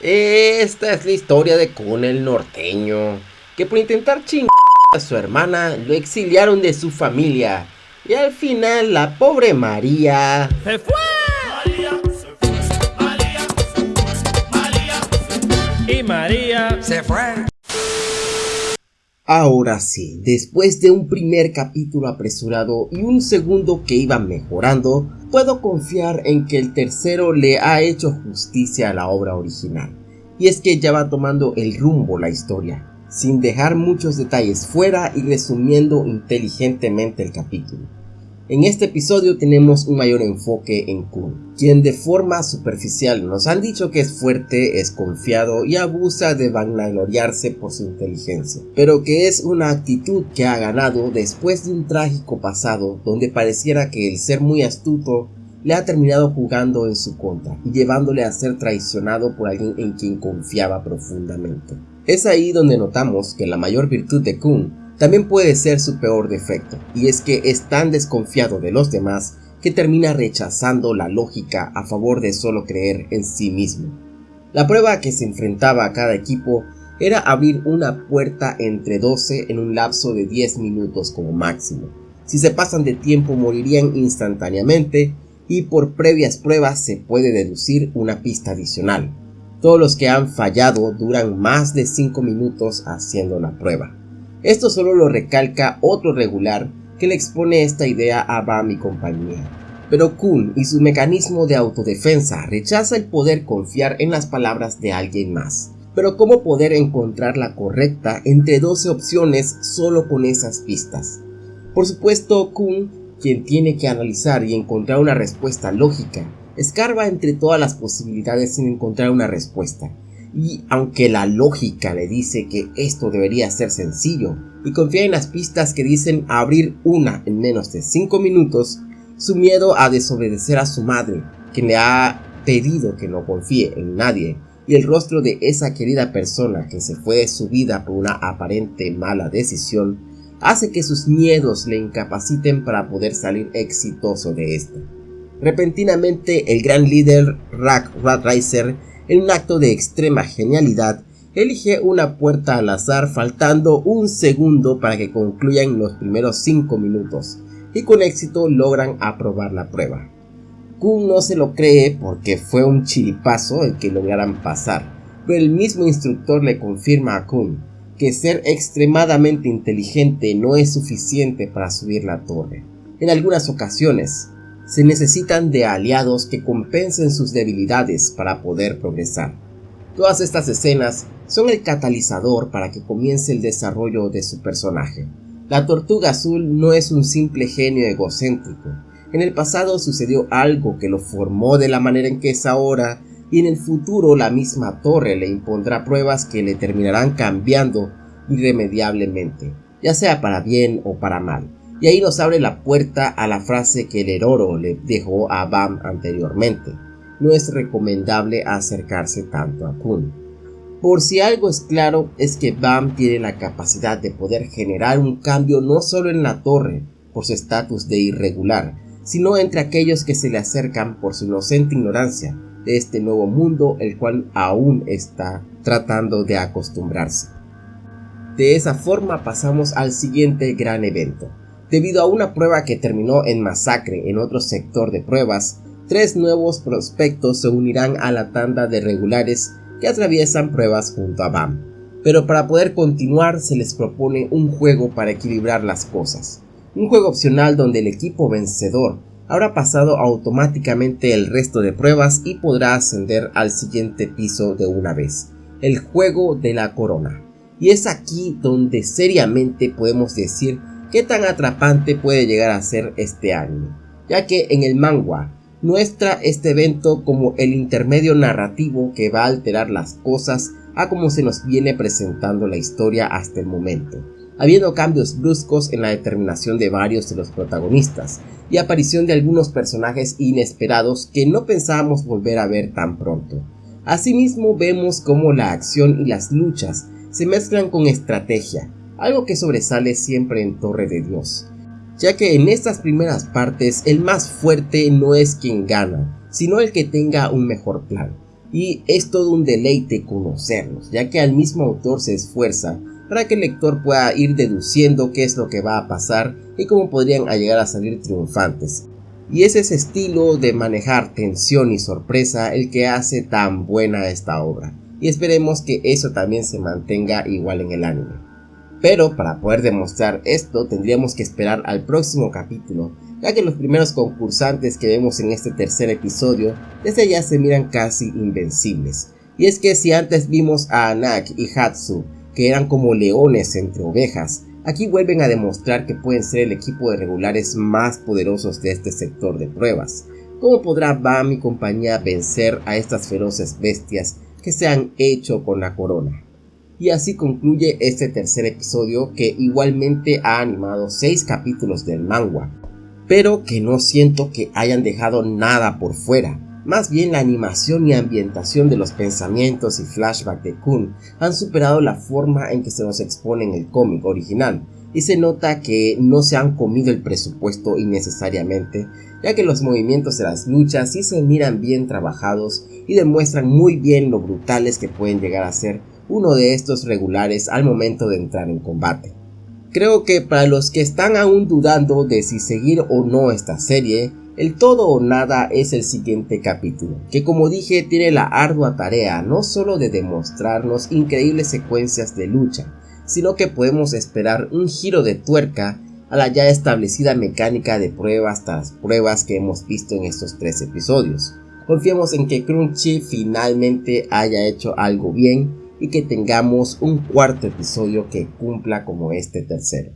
Esta es la historia de Kun el norteño, que por intentar chingar a su hermana lo exiliaron de su familia y al final la pobre María se fue. María se fue, María se fue, María se fue. Y María se fue. Ahora sí, después de un primer capítulo apresurado y un segundo que iba mejorando, puedo confiar en que el tercero le ha hecho justicia a la obra original. Y es que ya va tomando el rumbo la historia, sin dejar muchos detalles fuera y resumiendo inteligentemente el capítulo. En este episodio tenemos un mayor enfoque en Kun, quien de forma superficial nos han dicho que es fuerte, es confiado y abusa de vanagloriarse por su inteligencia, pero que es una actitud que ha ganado después de un trágico pasado donde pareciera que el ser muy astuto le ha terminado jugando en su contra y llevándole a ser traicionado por alguien en quien confiaba profundamente. Es ahí donde notamos que la mayor virtud de Kun también puede ser su peor defecto, y es que es tan desconfiado de los demás que termina rechazando la lógica a favor de solo creer en sí mismo. La prueba que se enfrentaba a cada equipo era abrir una puerta entre 12 en un lapso de 10 minutos como máximo. Si se pasan de tiempo morirían instantáneamente y por previas pruebas se puede deducir una pista adicional. Todos los que han fallado duran más de 5 minutos haciendo la prueba. Esto solo lo recalca otro regular que le expone esta idea a Bam y compañía. Pero Kun y su mecanismo de autodefensa rechaza el poder confiar en las palabras de alguien más. Pero ¿cómo poder encontrar la correcta entre 12 opciones solo con esas pistas? Por supuesto, Kun, quien tiene que analizar y encontrar una respuesta lógica, escarba entre todas las posibilidades sin encontrar una respuesta, y aunque la lógica le dice que esto debería ser sencillo y confía en las pistas que dicen abrir una en menos de 5 minutos, su miedo a desobedecer a su madre, quien le ha pedido que no confíe en nadie, y el rostro de esa querida persona que se fue de su vida por una aparente mala decisión, hace que sus miedos le incapaciten para poder salir exitoso de esta. Repentinamente, el gran líder Rack Ratriser en un acto de extrema genialidad, elige una puerta al azar faltando un segundo para que concluyan los primeros 5 minutos y con éxito logran aprobar la prueba. Kun no se lo cree porque fue un chiripazo el que lograran pasar, pero el mismo instructor le confirma a Kun que ser extremadamente inteligente no es suficiente para subir la torre. En algunas ocasiones, se necesitan de aliados que compensen sus debilidades para poder progresar. Todas estas escenas son el catalizador para que comience el desarrollo de su personaje. La tortuga azul no es un simple genio egocéntrico. En el pasado sucedió algo que lo formó de la manera en que es ahora y en el futuro la misma torre le impondrá pruebas que le terminarán cambiando irremediablemente, ya sea para bien o para mal. Y ahí nos abre la puerta a la frase que el Heroro le dejó a Bam anteriormente. No es recomendable acercarse tanto a Kun. Por si algo es claro, es que Bam tiene la capacidad de poder generar un cambio no solo en la torre, por su estatus de irregular, sino entre aquellos que se le acercan por su inocente ignorancia de este nuevo mundo el cual aún está tratando de acostumbrarse. De esa forma pasamos al siguiente gran evento, Debido a una prueba que terminó en masacre en otro sector de pruebas, tres nuevos prospectos se unirán a la tanda de regulares que atraviesan pruebas junto a BAM. Pero para poder continuar se les propone un juego para equilibrar las cosas. Un juego opcional donde el equipo vencedor habrá pasado automáticamente el resto de pruebas y podrá ascender al siguiente piso de una vez. El juego de la corona. Y es aquí donde seriamente podemos decir qué tan atrapante puede llegar a ser este anime, ya que en el manga muestra este evento como el intermedio narrativo que va a alterar las cosas a como se nos viene presentando la historia hasta el momento, habiendo cambios bruscos en la determinación de varios de los protagonistas y aparición de algunos personajes inesperados que no pensábamos volver a ver tan pronto. Asimismo vemos cómo la acción y las luchas se mezclan con estrategia, algo que sobresale siempre en Torre de Dios, ya que en estas primeras partes el más fuerte no es quien gana, sino el que tenga un mejor plan. y es todo un deleite conocerlos, ya que al mismo autor se esfuerza para que el lector pueda ir deduciendo qué es lo que va a pasar y cómo podrían llegar a salir triunfantes. Y es ese estilo de manejar tensión y sorpresa el que hace tan buena esta obra, y esperemos que eso también se mantenga igual en el anime. Pero para poder demostrar esto tendríamos que esperar al próximo capítulo, ya que los primeros concursantes que vemos en este tercer episodio desde ya se miran casi invencibles. Y es que si antes vimos a Anak y Hatsu que eran como leones entre ovejas, aquí vuelven a demostrar que pueden ser el equipo de regulares más poderosos de este sector de pruebas. ¿Cómo podrá Bam y compañía vencer a estas feroces bestias que se han hecho con la corona? Y así concluye este tercer episodio que igualmente ha animado 6 capítulos del manga, pero que no siento que hayan dejado nada por fuera. Más bien la animación y ambientación de los pensamientos y flashback de Kun han superado la forma en que se nos expone en el cómic original, y se nota que no se han comido el presupuesto innecesariamente, ya que los movimientos de las luchas sí se miran bien trabajados y demuestran muy bien lo brutales que pueden llegar a ser uno de estos regulares al momento de entrar en combate. Creo que para los que están aún dudando de si seguir o no esta serie, el todo o nada es el siguiente capítulo, que como dije tiene la ardua tarea no solo de demostrarnos increíbles secuencias de lucha, sino que podemos esperar un giro de tuerca a la ya establecida mecánica de pruebas tras pruebas que hemos visto en estos tres episodios. Confiemos en que Crunchy finalmente haya hecho algo bien y que tengamos un cuarto episodio que cumpla como este tercero.